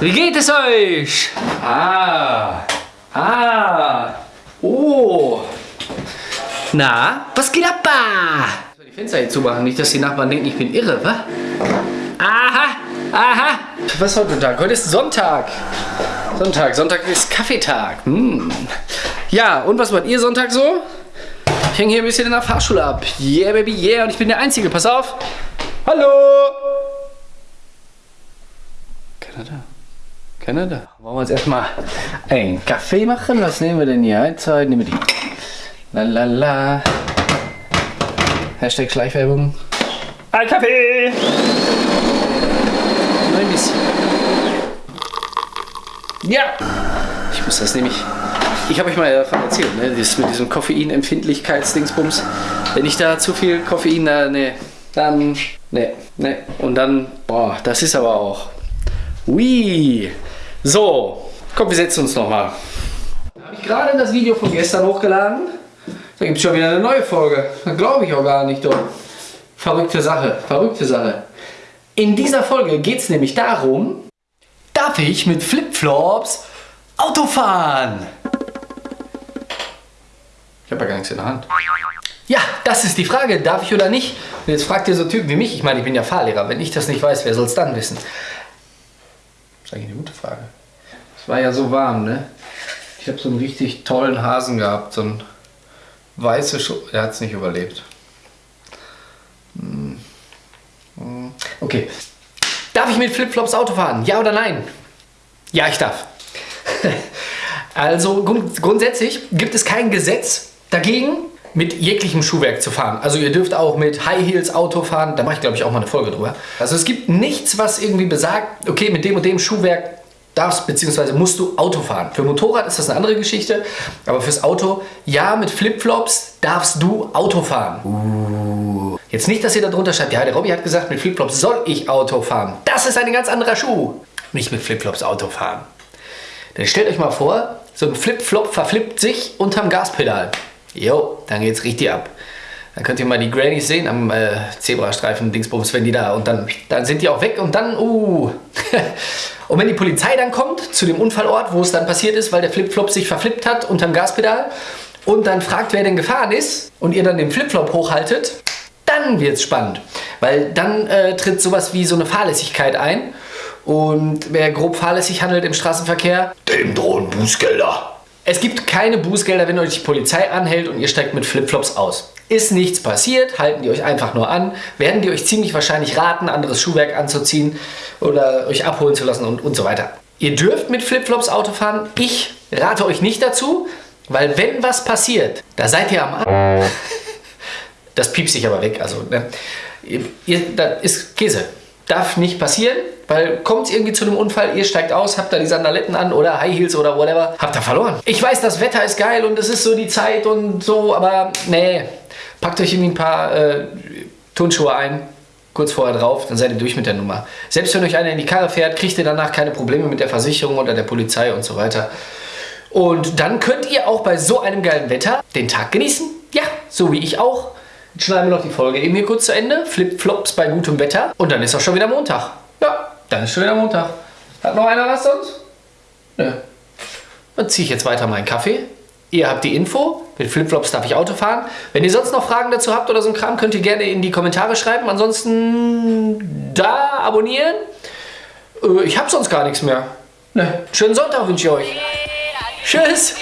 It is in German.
Wie geht es euch? Ah. Ah. Oh. Na, was geht ab? Ich soll die Fenster hier zumachen, nicht, dass die Nachbarn denken, ich bin irre, wa? Aha. Aha. Was ist heute Tag? Heute ist Sonntag. Sonntag. Sonntag ist Kaffeetag. Hm. Ja, und was macht ihr Sonntag so? Ich hänge hier ein bisschen in der Fahrschule ab. Yeah, baby, yeah. Und ich bin der Einzige. Pass auf. Hallo. Keiner da. Keiner da. Wollen wir uns erstmal einen Kaffee machen? Was nehmen wir denn hier? Halbzeit. Nehmen wir die. Lalala. Hashtag Schleichwerbung. Ein Kaffee. Nur ein bisschen. Ja. Ich muss das nämlich. Ich habe euch mal davon erzählt, ne? Das mit diesem Koffeinempfindlichkeitsdingsbums. Wenn ich da zu viel Koffein, da, ne, dann, ne, ne. Und dann, boah, das ist aber auch. Ui. So, komm, wir setzen uns nochmal. Da habe ich gerade das Video von gestern hochgeladen. Da gibt es schon wieder eine neue Folge. Da glaube ich auch gar nicht, doch. Verrückte Sache, verrückte Sache. In dieser Folge geht es nämlich darum, darf ich mit Flipflops Auto fahren? Ich habe ja gar nichts in der Hand. Ja, das ist die Frage, darf ich oder nicht? Und jetzt fragt ihr so Typen wie mich, ich meine, ich bin ja Fahrlehrer, wenn ich das nicht weiß, wer soll es dann wissen? Das ist eigentlich eine gute Frage. Es war ja so warm, ne? Ich habe so einen richtig tollen Hasen gehabt, so ein weiße Schuh. Er hat es nicht überlebt. Hm. Hm. Okay. Darf ich mit Flipflops Auto fahren? Ja oder nein? Ja, ich darf. also grund grundsätzlich gibt es kein Gesetz dagegen, mit jeglichem Schuhwerk zu fahren. Also ihr dürft auch mit High Heels Auto fahren, da mache ich glaube ich auch mal eine Folge drüber. Also es gibt nichts, was irgendwie besagt, okay, mit dem und dem Schuhwerk darfst bzw. musst du Auto fahren. Für Motorrad ist das eine andere Geschichte, aber fürs Auto, ja, mit Flipflops darfst du Auto fahren. Uh. Jetzt nicht, dass ihr da drunter schreibt, ja, der Robby hat gesagt, mit Flipflops soll ich Auto fahren. Das ist ein ganz anderer Schuh. Nicht mit Flipflops Auto fahren. Denn stellt euch mal vor, so ein Flipflop verflippt sich unterm Gaspedal. Jo, dann geht's richtig ab. Dann könnt ihr mal die Grannies sehen am äh, Zebrastreifen, Dingsbums, wenn die da und dann, dann sind die auch weg und dann, uh. und wenn die Polizei dann kommt zu dem Unfallort, wo es dann passiert ist, weil der Flipflop sich verflippt hat unterm Gaspedal und dann fragt, wer denn gefahren ist und ihr dann den Flipflop hochhaltet, dann wird's spannend. Weil dann äh, tritt sowas wie so eine Fahrlässigkeit ein und wer grob fahrlässig handelt im Straßenverkehr, dem drohen Bußgelder. Es gibt keine Bußgelder, wenn euch die Polizei anhält und ihr steigt mit Flipflops aus. Ist nichts passiert, halten die euch einfach nur an, werden die euch ziemlich wahrscheinlich raten, anderes Schuhwerk anzuziehen oder euch abholen zu lassen und, und so weiter. Ihr dürft mit Flipflops Auto fahren. Ich rate euch nicht dazu, weil wenn was passiert, da seid ihr am A Das piepst sich aber weg. Also, ne? ihr, das ist Käse. Darf nicht passieren, weil kommt es irgendwie zu einem Unfall, ihr steigt aus, habt da die Sandaletten an oder High Heels oder whatever, habt ihr verloren. Ich weiß, das Wetter ist geil und es ist so die Zeit und so, aber nee, packt euch irgendwie ein paar äh, Turnschuhe ein, kurz vorher drauf, dann seid ihr durch mit der Nummer. Selbst wenn euch einer in die Karre fährt, kriegt ihr danach keine Probleme mit der Versicherung oder der Polizei und so weiter. Und dann könnt ihr auch bei so einem geilen Wetter den Tag genießen. Ja, so wie ich auch. Schneiden wir noch die Folge eben hier kurz zu Ende. Flip-Flops bei gutem Wetter. Und dann ist auch schon wieder Montag. Ja, dann ist schon wieder Montag. Hat noch einer was sonst? Nö. Dann ziehe ich jetzt weiter meinen Kaffee. Ihr habt die Info. Mit Flipflops darf ich Auto fahren. Wenn ihr sonst noch Fragen dazu habt oder so ein Kram, könnt ihr gerne in die Kommentare schreiben. Ansonsten da abonnieren. Äh, ich habe sonst gar nichts mehr. Ne. Schönen Sonntag wünsche ich euch. Tschüss.